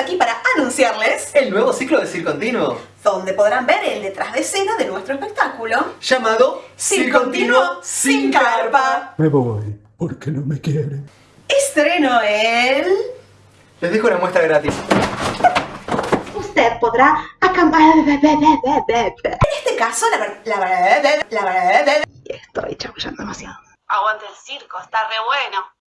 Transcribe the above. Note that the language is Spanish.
aquí para anunciarles el nuevo ciclo de Circo Continuo, donde podrán ver el detrás de escena de nuestro espectáculo llamado Circo Continuo sin carpa. Me voy porque no me quieren. Estreno el... Les dejo una muestra gratis. Usted podrá acampar... En este caso, la verdad... La. La estoy chabullando demasiado. Aguante el circo, está re bueno.